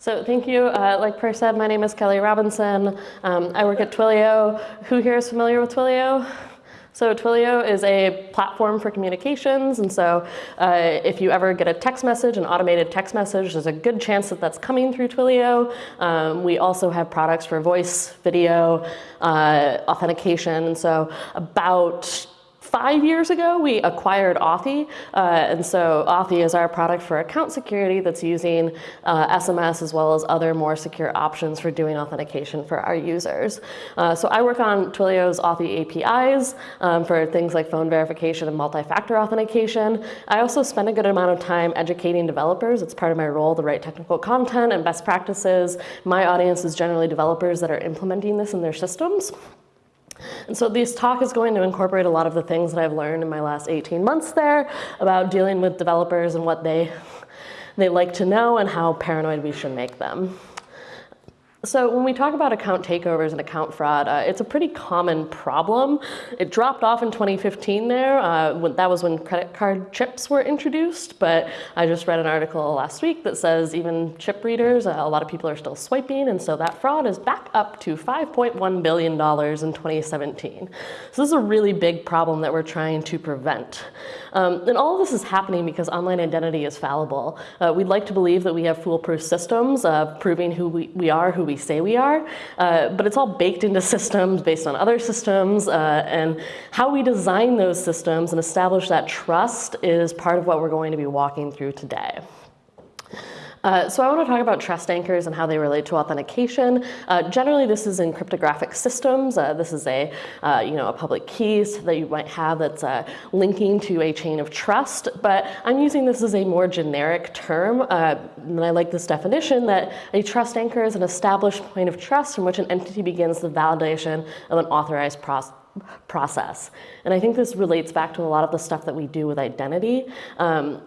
So thank you. Uh, like Per said, my name is Kelly Robinson. Um, I work at Twilio. Who here is familiar with Twilio? So Twilio is a platform for communications, and so uh, if you ever get a text message, an automated text message, there's a good chance that that's coming through Twilio. Um, we also have products for voice, video, uh, authentication, and so about Five years ago, we acquired Authy, uh, and so Authy is our product for account security that's using uh, SMS as well as other more secure options for doing authentication for our users. Uh, so I work on Twilio's Authy APIs um, for things like phone verification and multi-factor authentication. I also spend a good amount of time educating developers. It's part of my role to write technical content and best practices. My audience is generally developers that are implementing this in their systems. And so this talk is going to incorporate a lot of the things that I've learned in my last 18 months there about dealing with developers and what they, they like to know and how paranoid we should make them. So when we talk about account takeovers and account fraud, uh, it's a pretty common problem. It dropped off in 2015 there. Uh, when, that was when credit card chips were introduced, but I just read an article last week that says even chip readers, uh, a lot of people are still swiping, and so that fraud is back up to $5.1 billion in 2017. So this is a really big problem that we're trying to prevent. Um, and all of this is happening because online identity is fallible. Uh, we'd like to believe that we have foolproof systems proving who we, we are, who we say we are, uh, but it's all baked into systems based on other systems, uh, and how we design those systems and establish that trust is part of what we're going to be walking through today. Uh, so I want to talk about trust anchors and how they relate to authentication. Uh, generally, this is in cryptographic systems. Uh, this is a, uh, you know, a public key that you might have that's uh, linking to a chain of trust. But I'm using this as a more generic term. And I like this definition that a trust anchor is an established point of trust from which an entity begins the validation of an authorized process process. And I think this relates back to a lot of the stuff that we do with identity. Um,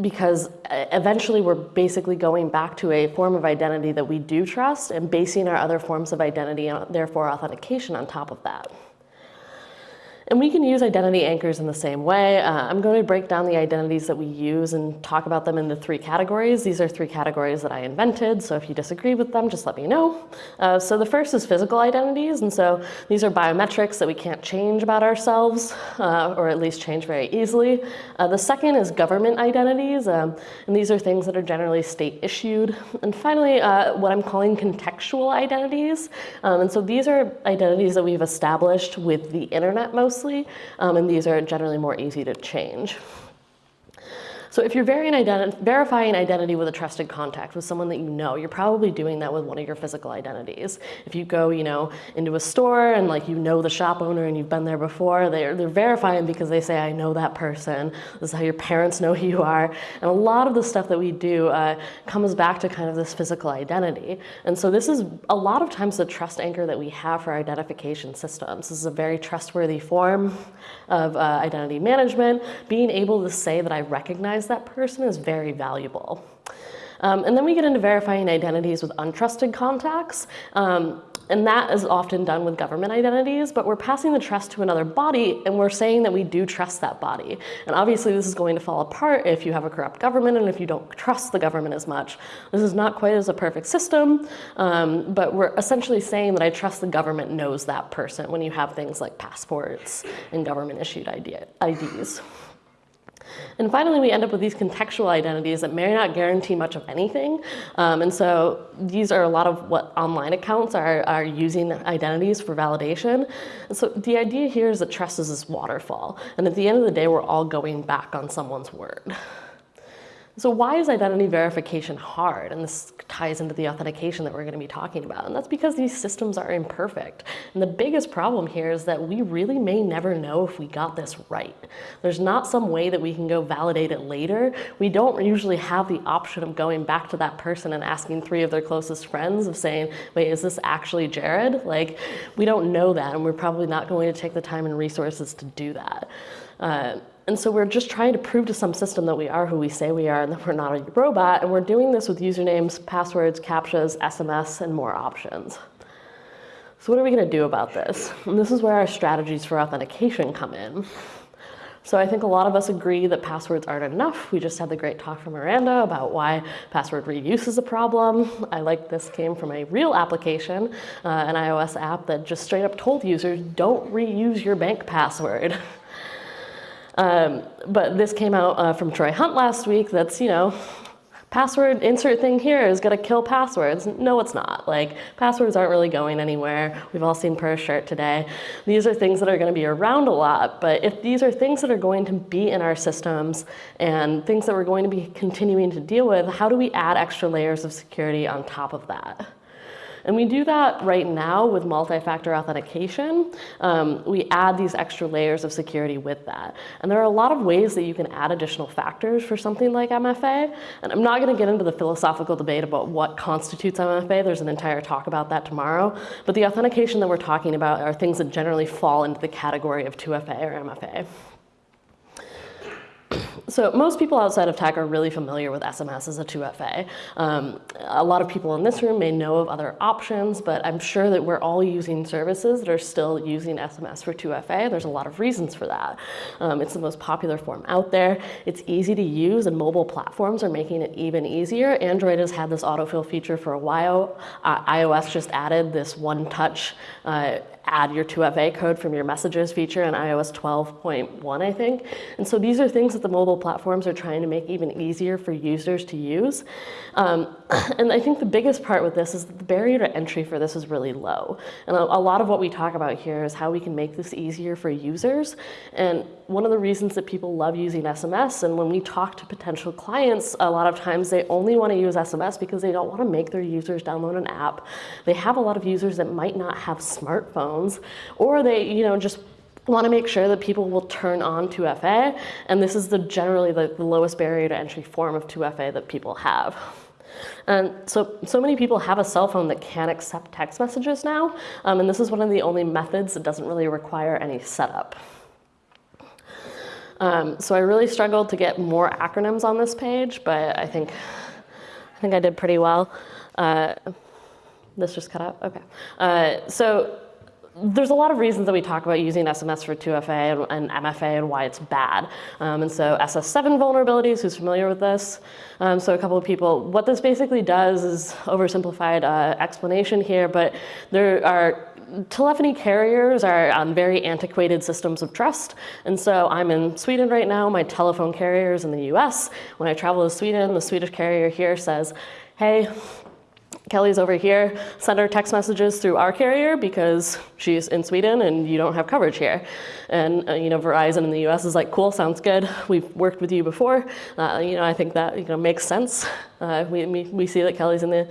because uh, eventually we're basically going back to a form of identity that we do trust and basing our other forms of identity and therefore authentication on top of that. And we can use identity anchors in the same way. Uh, I'm going to break down the identities that we use and talk about them into three categories. These are three categories that I invented, so if you disagree with them, just let me know. Uh, so the first is physical identities, and so these are biometrics that we can't change about ourselves, uh, or at least change very easily. Uh, the second is government identities, um, and these are things that are generally state issued. And finally, uh, what I'm calling contextual identities. Um, and so these are identities that we've established with the internet most closely, um, and these are generally more easy to change. So if you're identi verifying identity with a trusted contact, with someone that you know, you're probably doing that with one of your physical identities. If you go, you know, into a store and like you know the shop owner and you've been there before, they're, they're verifying because they say, I know that person. This is how your parents know who you are. And a lot of the stuff that we do uh, comes back to kind of this physical identity. And so this is a lot of times the trust anchor that we have for identification systems. This is a very trustworthy form of uh, identity management. Being able to say that I recognize that person is very valuable. Um, and then we get into verifying identities with untrusted contacts. Um, and that is often done with government identities, but we're passing the trust to another body and we're saying that we do trust that body. And obviously this is going to fall apart if you have a corrupt government and if you don't trust the government as much. This is not quite as a perfect system, um, but we're essentially saying that I trust the government knows that person when you have things like passports and government issued ID IDs. And finally, we end up with these contextual identities that may not guarantee much of anything. Um, and so these are a lot of what online accounts are, are using identities for validation. And so the idea here is that trust is this waterfall. And at the end of the day, we're all going back on someone's word. So why is identity verification hard? And this ties into the authentication that we're going to be talking about. And that's because these systems are imperfect. And the biggest problem here is that we really may never know if we got this right. There's not some way that we can go validate it later. We don't usually have the option of going back to that person and asking three of their closest friends of saying, wait, is this actually Jared? Like, we don't know that, and we're probably not going to take the time and resources to do that. Uh, and so we're just trying to prove to some system that we are who we say we are and that we're not a robot. And we're doing this with usernames, passwords, CAPTCHAs, SMS, and more options. So what are we going to do about this? And this is where our strategies for authentication come in. So I think a lot of us agree that passwords aren't enough. We just had the great talk from Miranda about why password reuse is a problem. I like this came from a real application, uh, an iOS app that just straight up told users, don't reuse your bank password. Um, but this came out uh, from Troy Hunt last week that's, you know, password insert thing here is gonna kill passwords. No, it's not. Like passwords aren't really going anywhere. We've all seen per shirt today. These are things that are gonna be around a lot, but if these are things that are going to be in our systems and things that we're going to be continuing to deal with, how do we add extra layers of security on top of that? And we do that right now with multi-factor authentication. Um, we add these extra layers of security with that. And there are a lot of ways that you can add additional factors for something like MFA. And I'm not gonna get into the philosophical debate about what constitutes MFA. There's an entire talk about that tomorrow. But the authentication that we're talking about are things that generally fall into the category of 2FA or MFA. So most people outside of tech are really familiar with SMS as a 2FA. Um, a lot of people in this room may know of other options, but I'm sure that we're all using services that are still using SMS for 2FA. There's a lot of reasons for that. Um, it's the most popular form out there. It's easy to use and mobile platforms are making it even easier. Android has had this autofill feature for a while. Uh, iOS just added this one-touch uh, add your 2FA code from your messages feature in iOS 12.1, I think. And so these are things that the mobile platforms are trying to make even easier for users to use. Um, and I think the biggest part with this is that the barrier to entry for this is really low. And a, a lot of what we talk about here is how we can make this easier for users. And one of the reasons that people love using SMS, and when we talk to potential clients, a lot of times they only want to use SMS because they don't want to make their users download an app. They have a lot of users that might not have smartphones or they, you know, just want to make sure that people will turn on 2FA, and this is the generally the, the lowest barrier to entry form of 2FA that people have. And so, so many people have a cell phone that can accept text messages now, um, and this is one of the only methods that doesn't really require any setup. Um, so I really struggled to get more acronyms on this page, but I think, I think I did pretty well. Uh, this just cut out, okay. Uh, so there's a lot of reasons that we talk about using SMS for 2FA and, MFA and why it's bad. Um, and so SS7 vulnerabilities, who's familiar with this? Um, so a couple of people, what this basically does is oversimplified uh, explanation here, but there are telephony carriers are on very antiquated systems of trust. And so I'm in Sweden right now, my telephone carrier is in the US. When I travel to Sweden, the Swedish carrier here says, hey, Kelly's over here, send her text messages through our carrier because she's in Sweden and you don't have coverage here. And uh, you know, Verizon in the US is like, cool, sounds good. We've worked with you before. Uh, you know, I think that you know makes sense. Uh, we, we see that Kelly's in the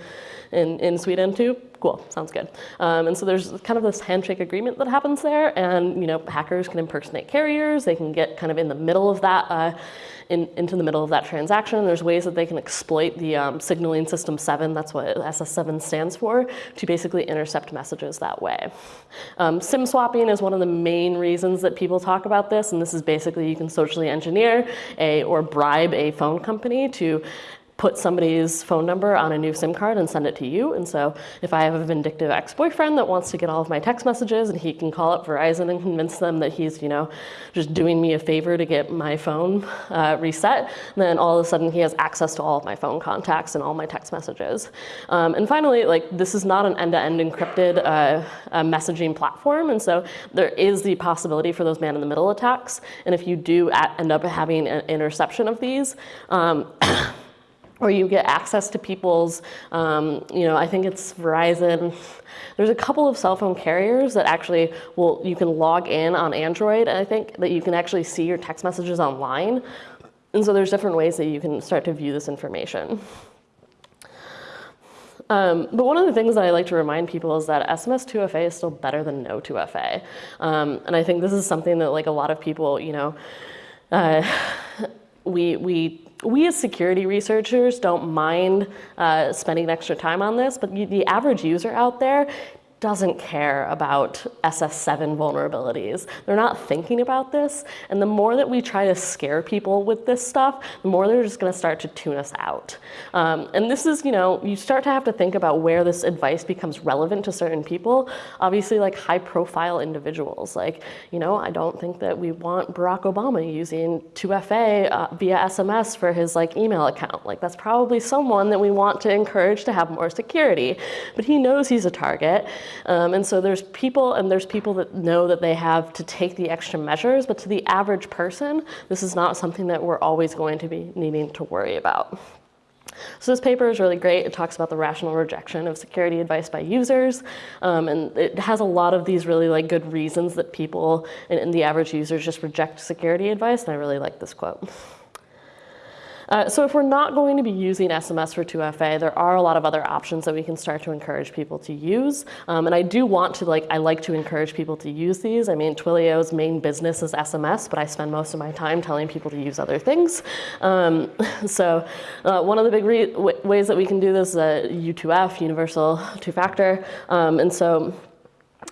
in, in Sweden too. Cool, sounds good. Um, and so there's kind of this handshake agreement that happens there and you know, hackers can impersonate carriers. They can get kind of in the middle of that uh, in, into the middle of that transaction. There's ways that they can exploit the um, signaling system 7, that's what SS7 stands for, to basically intercept messages that way. Um, SIM swapping is one of the main reasons that people talk about this, and this is basically you can socially engineer a, or bribe a phone company to put somebody's phone number on a new SIM card and send it to you. And so if I have a vindictive ex-boyfriend that wants to get all of my text messages and he can call up Verizon and convince them that he's, you know, just doing me a favor to get my phone uh, reset, then all of a sudden he has access to all of my phone contacts and all my text messages. Um, and finally, like this is not an end-to-end -end encrypted uh, messaging platform. And so there is the possibility for those man-in-the-middle attacks. And if you do end up having an interception of these, um, or you get access to people's, um, you know, I think it's Verizon. There's a couple of cell phone carriers that actually will, you can log in on Android, I think, that you can actually see your text messages online. And so there's different ways that you can start to view this information. Um, but one of the things that I like to remind people is that SMS 2FA is still better than no 2FA. Um, and I think this is something that like a lot of people, you know, uh, we, we we as security researchers don't mind uh, spending extra time on this, but the average user out there doesn't care about SS7 vulnerabilities. They're not thinking about this. And the more that we try to scare people with this stuff, the more they're just gonna start to tune us out. Um, and this is, you know, you start to have to think about where this advice becomes relevant to certain people. Obviously, like high profile individuals. Like, you know, I don't think that we want Barack Obama using 2FA uh, via SMS for his like email account. Like that's probably someone that we want to encourage to have more security. But he knows he's a target. Um, and so there's people and there's people that know that they have to take the extra measures, but to the average person, this is not something that we're always going to be needing to worry about. So this paper is really great. It talks about the rational rejection of security advice by users. Um, and it has a lot of these really like good reasons that people and, and the average users just reject security advice. And I really like this quote. Uh, so if we're not going to be using SMS for 2FA, there are a lot of other options that we can start to encourage people to use. Um, and I do want to, like, I like to encourage people to use these. I mean, Twilio's main business is SMS, but I spend most of my time telling people to use other things. Um, so uh, one of the big ways that we can do this is uh, U2F, Universal Two-Factor. Um, and so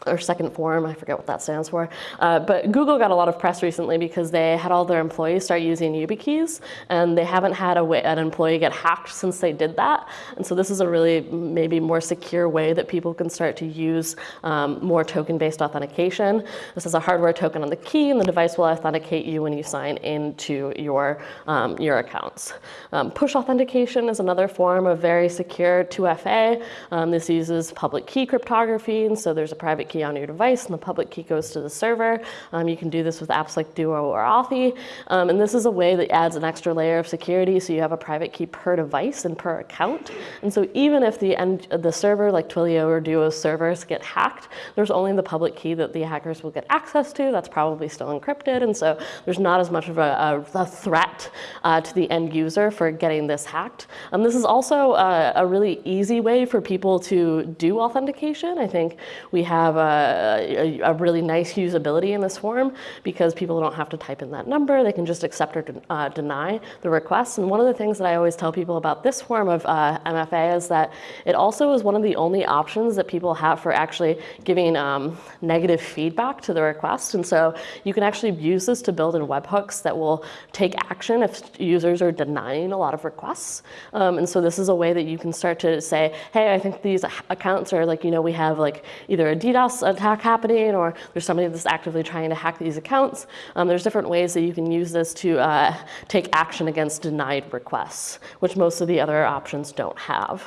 or second form, I forget what that stands for. Uh, but Google got a lot of press recently because they had all their employees start using YubiKeys and they haven't had a way, an employee get hacked since they did that. And so this is a really maybe more secure way that people can start to use um, more token-based authentication. This is a hardware token on the key and the device will authenticate you when you sign into your, um, your accounts. Um, push authentication is another form of very secure 2FA. Um, this uses public key cryptography and so there's a private key on your device and the public key goes to the server. Um, you can do this with apps like Duo or Authy. Um, and this is a way that adds an extra layer of security so you have a private key per device and per account. And so even if the, end, the server like Twilio or Duo servers get hacked, there's only the public key that the hackers will get access to. That's probably still encrypted. And so there's not as much of a, a, a threat uh, to the end user for getting this hacked. Um, this is also a, a really easy way for people to do authentication. I think we have a, a, really nice usability in this form because people don't have to type in that number. They can just accept or de uh, deny the request. And one of the things that I always tell people about this form of uh, MFA is that it also is one of the only options that people have for actually giving um, negative feedback to the request. And so you can actually use this to build in webhooks that will take action if users are denying a lot of requests. Um, and so this is a way that you can start to say, hey, I think these accounts are like, you know, we have like either a DDoS attack happening or there's somebody that's actively trying to hack these accounts. Um, there's different ways that you can use this to uh, take action against denied requests, which most of the other options don't have.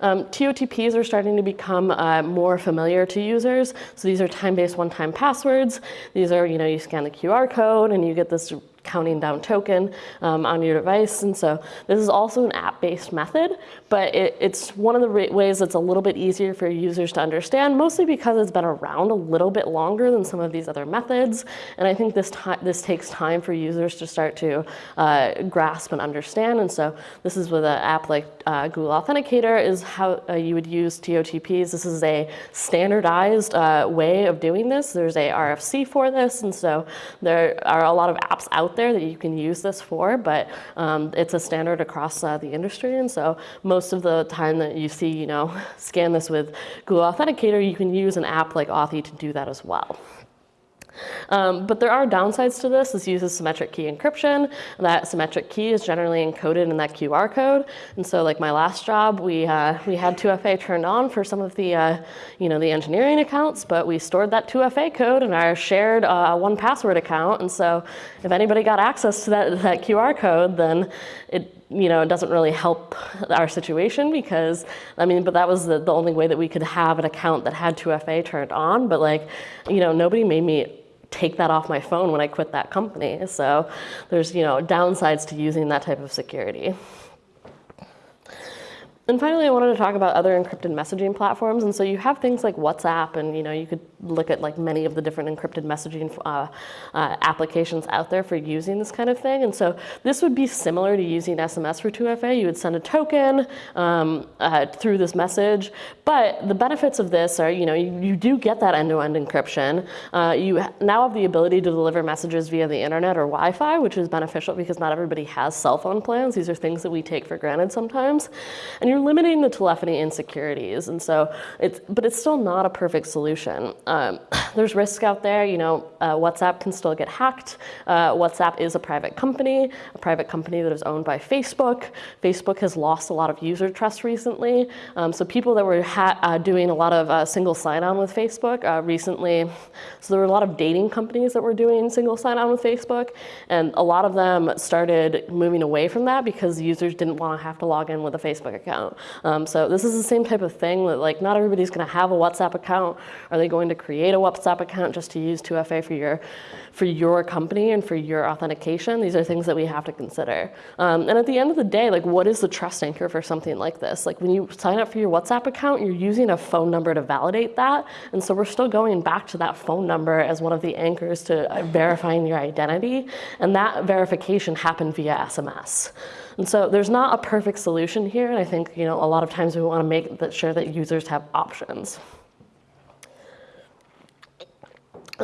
Um, TOTPs are starting to become uh, more familiar to users. So these are time-based one-time passwords. These are, you know, you scan the QR code and you get this counting down token um, on your device. And so this is also an app-based method, but it, it's one of the ways that's a little bit easier for users to understand, mostly because it's been around a little bit longer than some of these other methods. And I think this, this takes time for users to start to uh, grasp and understand. And so this is with an app like uh, Google Authenticator is how uh, you would use TOTPs. This is a standardized uh, way of doing this. There's a RFC for this. And so there are a lot of apps out there that you can use this for, but um, it's a standard across uh, the industry. And so most of the time that you see, you know, scan this with Google Authenticator, you can use an app like Authy to do that as well. Um, but there are downsides to this. This uses symmetric key encryption. That symmetric key is generally encoded in that QR code. And so like my last job, we, uh, we had 2FA turned on for some of the, uh, you know, the engineering accounts, but we stored that 2FA code in our shared uh, 1Password account. And so if anybody got access to that, that QR code, then it you know, it doesn't really help our situation because, I mean, but that was the, the only way that we could have an account that had 2FA turned on. But like, you know, nobody made me take that off my phone when I quit that company. So there's, you know, downsides to using that type of security. And finally, I wanted to talk about other encrypted messaging platforms. And so you have things like WhatsApp, and you know you could look at like many of the different encrypted messaging uh, uh, applications out there for using this kind of thing. And so this would be similar to using SMS for 2FA. You would send a token um, uh, through this message. But the benefits of this are, you know, you, you do get that end-to-end -end encryption. Uh, you now have the ability to deliver messages via the internet or Wi-Fi, which is beneficial because not everybody has cell phone plans. These are things that we take for granted sometimes. And you you're limiting the telephony insecurities. And so it's, but it's still not a perfect solution. Um, there's risk out there, you know, uh, WhatsApp can still get hacked. Uh, WhatsApp is a private company, a private company that is owned by Facebook. Facebook has lost a lot of user trust recently. Um, so people that were uh, doing a lot of uh, single sign-on with Facebook uh, recently, so there were a lot of dating companies that were doing single sign-on with Facebook, and a lot of them started moving away from that because users didn't want to have to log in with a Facebook account. Um, so this is the same type of thing that like not everybody's going to have a WhatsApp account. Are they going to create a WhatsApp account just to use 2FA for your for your company and for your authentication? These are things that we have to consider. Um, and at the end of the day, like what is the trust anchor for something like this? Like when you sign up for your WhatsApp account, you're using a phone number to validate that. And so we're still going back to that phone number as one of the anchors to verifying your identity. And that verification happened via SMS. And so there's not a perfect solution here. And I think you know a lot of times we want to make sure that users have options.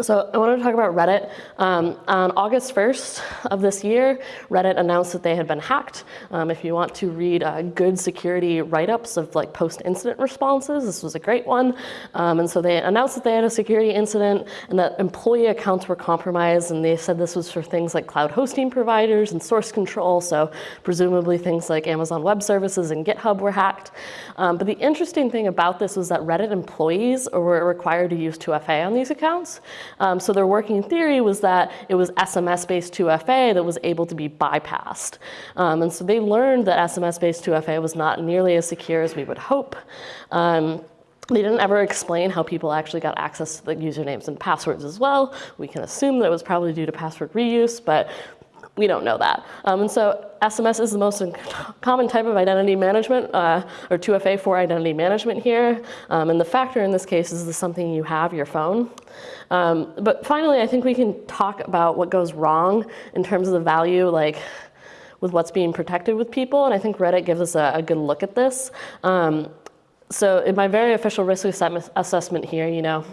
So I wanted to talk about Reddit. Um, on August 1st of this year, Reddit announced that they had been hacked. Um, if you want to read uh, good security write-ups of like post-incident responses, this was a great one. Um, and so they announced that they had a security incident and that employee accounts were compromised. And they said this was for things like cloud hosting providers and source control. So presumably things like Amazon Web Services and GitHub were hacked. Um, but the interesting thing about this was that Reddit employees were required to use 2FA on these accounts. Um, so their working theory was that it was SMS-based 2FA that was able to be bypassed. Um, and so they learned that SMS-based 2FA was not nearly as secure as we would hope. Um, they didn't ever explain how people actually got access to the usernames and passwords as well. We can assume that it was probably due to password reuse, but we don't know that. Um, and so SMS is the most common type of identity management, uh, or 2FA for identity management here. Um, and the factor in this case is the something you have, your phone. Um, but finally, I think we can talk about what goes wrong in terms of the value, like with what's being protected with people. And I think Reddit gives us a, a good look at this. Um, so in my very official risk assessment here, you know,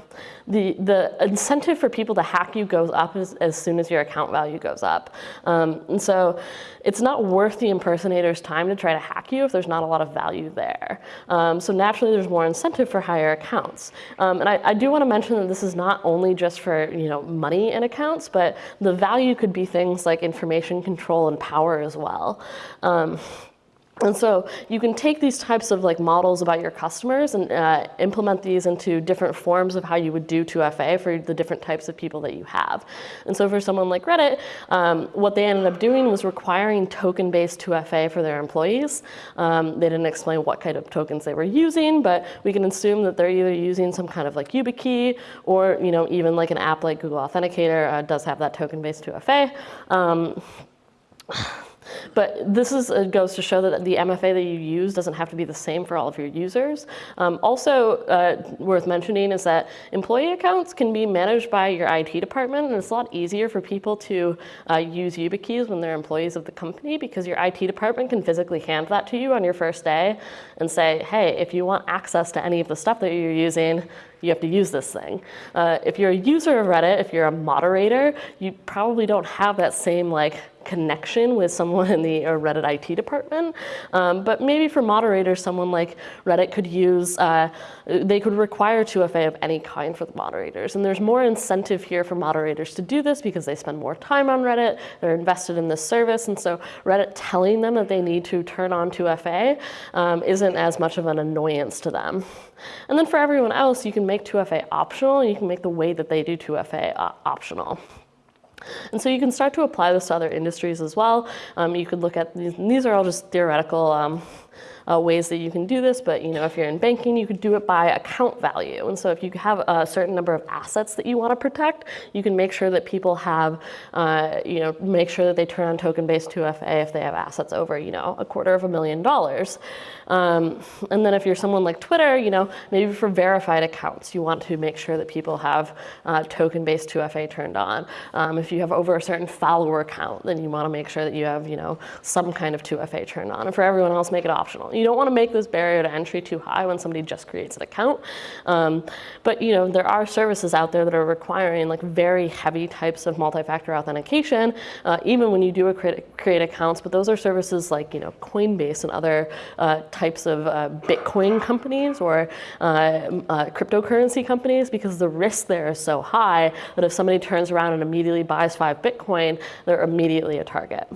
the, the incentive for people to hack you goes up as, as soon as your account value goes up. Um, and so it's not worth the impersonator's time to try to hack you if there's not a lot of value there. Um, so naturally, there's more incentive for higher accounts. Um, and I, I do want to mention that this is not only just for you know money in accounts, but the value could be things like information control and power as well. And so you can take these types of like models about your customers and uh, implement these into different forms of how you would do 2FA for the different types of people that you have. And so for someone like Reddit, um, what they ended up doing was requiring token-based 2FA for their employees. Um, they didn't explain what kind of tokens they were using, but we can assume that they're either using some kind of like YubiKey or you know even like an app like Google Authenticator uh, does have that token-based 2FA. Um, but this is, uh, goes to show that the MFA that you use doesn't have to be the same for all of your users. Um, also uh, worth mentioning is that employee accounts can be managed by your IT department and it's a lot easier for people to uh, use YubiKeys when they're employees of the company because your IT department can physically hand that to you on your first day and say, hey, if you want access to any of the stuff that you're using, you have to use this thing. Uh, if you're a user of Reddit, if you're a moderator, you probably don't have that same like connection with someone in the Reddit IT department. Um, but maybe for moderators, someone like Reddit could use, uh, they could require 2FA of any kind for the moderators. And there's more incentive here for moderators to do this because they spend more time on Reddit, they're invested in this service. And so Reddit telling them that they need to turn on 2FA um, isn't as much of an annoyance to them. And then for everyone else, you can make 2FA optional, and you can make the way that they do 2FA uh, optional. And so you can start to apply this to other industries as well. Um, you could look at these, these are all just theoretical um, uh, ways that you can do this, but you know, if you're in banking, you could do it by account value. And so if you have a certain number of assets that you want to protect, you can make sure that people have, uh, you know, make sure that they turn on token-based 2FA if they have assets over, you know, a quarter of a million dollars. Um, and then if you're someone like Twitter, you know, maybe for verified accounts, you want to make sure that people have uh, token-based 2FA turned on. Um, if you have over a certain follower count, then you want to make sure that you have, you know, some kind of 2FA turned on. And for everyone else, make it optional account. You don't want to make this barrier to entry too high when somebody just creates an account. Um, but you know, there are services out there that are requiring like very heavy types of multi-factor authentication, uh, even when you do create, create accounts. But those are services like you know Coinbase and other uh, types of uh, Bitcoin companies or uh, uh, cryptocurrency companies because the risk there is so high that if somebody turns around and immediately buys five Bitcoin, they're immediately a target.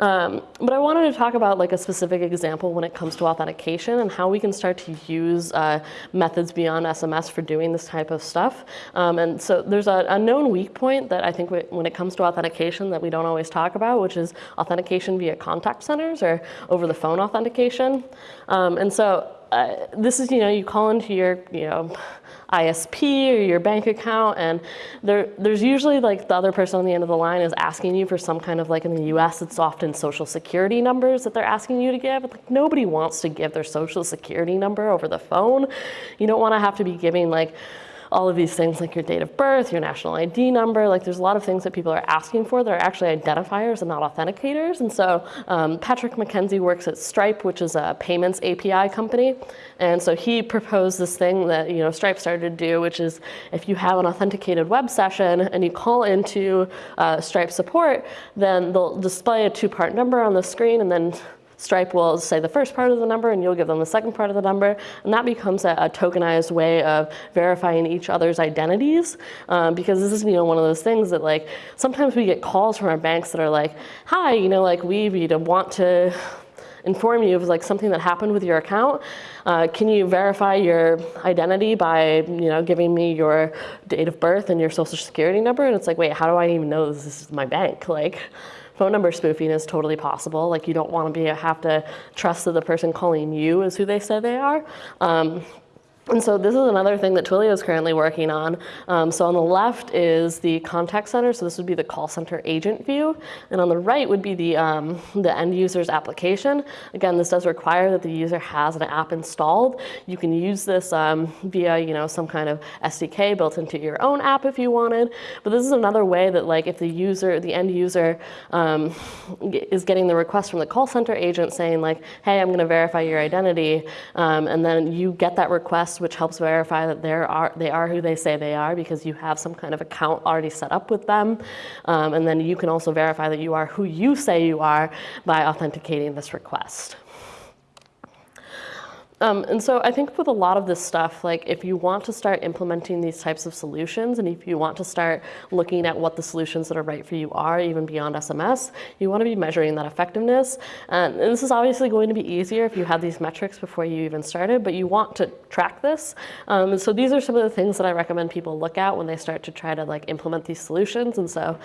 Um, but I wanted to talk about like a specific example when it comes to authentication and how we can start to use uh, methods beyond SMS for doing this type of stuff. Um, and so there's a, a, known weak point that I think we, when it comes to authentication that we don't always talk about, which is authentication via contact centers or over the phone authentication. Um, and so uh, this is, you know, you call into your, you know, ISP or your bank account, and there, there's usually like the other person on the end of the line is asking you for some kind of like in the US, it's often social security numbers that they're asking you to give. Like nobody wants to give their social security number over the phone. You don't want to have to be giving like all of these things like your date of birth, your national ID number, like there's a lot of things that people are asking for that are actually identifiers and not authenticators. And so um, Patrick McKenzie works at Stripe, which is a payments API company. And so he proposed this thing that you know Stripe started to do, which is if you have an authenticated web session and you call into uh, Stripe support, then they'll display a two-part number on the screen and then Stripe will say the first part of the number and you'll give them the second part of the number. And that becomes a, a tokenized way of verifying each other's identities. Um, because this is, you know, one of those things that like, sometimes we get calls from our banks that are like, hi, you know, like we you know, want to inform you of like something that happened with your account. Uh, can you verify your identity by you know giving me your date of birth and your social security number? And it's like, wait, how do I even know this is my bank? Like, phone number spoofing is totally possible. Like you don't want to be have to trust that the person calling you is who they say they are. Um, and so this is another thing that Twilio is currently working on. Um, so on the left is the contact center. So this would be the call center agent view. And on the right would be the, um, the end user's application. Again, this does require that the user has an app installed. You can use this um, via you know, some kind of SDK built into your own app if you wanted. But this is another way that like if the user, the end user um, is getting the request from the call center agent saying like, hey, I'm going to verify your identity. Um, and then you get that request which helps verify that they are, they are who they say they are because you have some kind of account already set up with them. Um, and then you can also verify that you are who you say you are by authenticating this request. Um, and so I think with a lot of this stuff, like if you want to start implementing these types of solutions and if you want to start looking at what the solutions that are right for you are, even beyond SMS, you want to be measuring that effectiveness. And, and this is obviously going to be easier if you have these metrics before you even started, but you want to track this. Um, so these are some of the things that I recommend people look at when they start to try to like implement these solutions. And so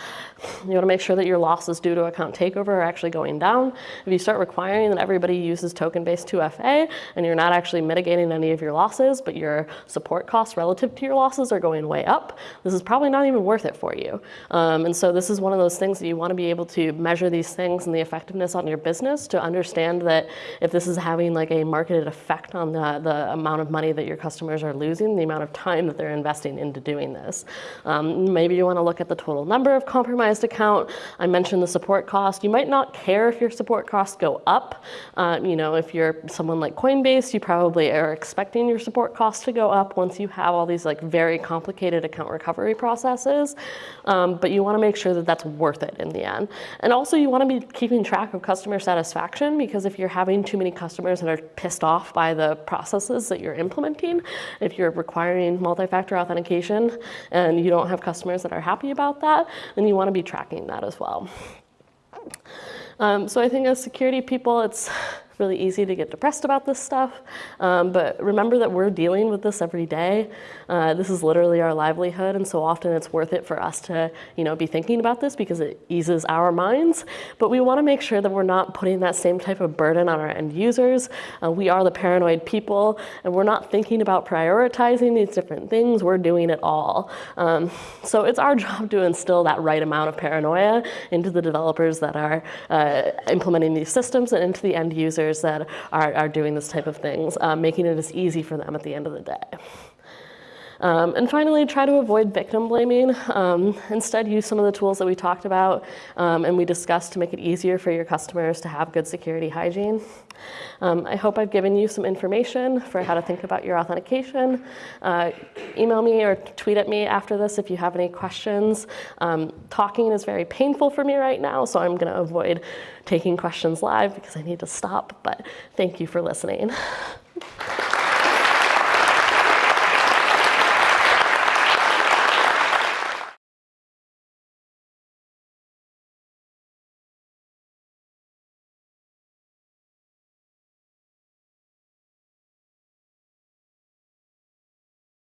you want to make sure that your losses due to account takeover are actually going down. If you start requiring that everybody uses token-based 2FA and you're not not actually mitigating any of your losses, but your support costs relative to your losses are going way up, this is probably not even worth it for you. Um, and so this is one of those things that you want to be able to measure these things and the effectiveness on your business to understand that if this is having like a marketed effect on the, the amount of money that your customers are losing, the amount of time that they're investing into doing this. Um, maybe you want to look at the total number of compromised account. I mentioned the support cost. You might not care if your support costs go up. Uh, you know, if you're someone like Coinbase, you probably are expecting your support costs to go up once you have all these like very complicated account recovery processes. Um, but you want to make sure that that's worth it in the end. And also you want to be keeping track of customer satisfaction because if you're having too many customers that are pissed off by the processes that you're implementing, if you're requiring multi-factor authentication and you don't have customers that are happy about that, then you want to be tracking that as well. Um, so I think as security people, it's really easy to get depressed about this stuff. Um, but remember that we're dealing with this every day. Uh, this is literally our livelihood, and so often it's worth it for us to, you know, be thinking about this because it eases our minds. But we want to make sure that we're not putting that same type of burden on our end users. Uh, we are the paranoid people, and we're not thinking about prioritizing these different things. We're doing it all. Um, so it's our job to instill that right amount of paranoia into the developers that are uh, implementing these systems and into the end users that are, are doing this type of things, um, making it as easy for them at the end of the day. Um, and finally, try to avoid victim blaming. Um, instead, use some of the tools that we talked about um, and we discussed to make it easier for your customers to have good security hygiene. Um, I hope I've given you some information for how to think about your authentication. Uh, email me or tweet at me after this if you have any questions. Um, talking is very painful for me right now, so I'm going to avoid taking questions live because I need to stop, but thank you for listening.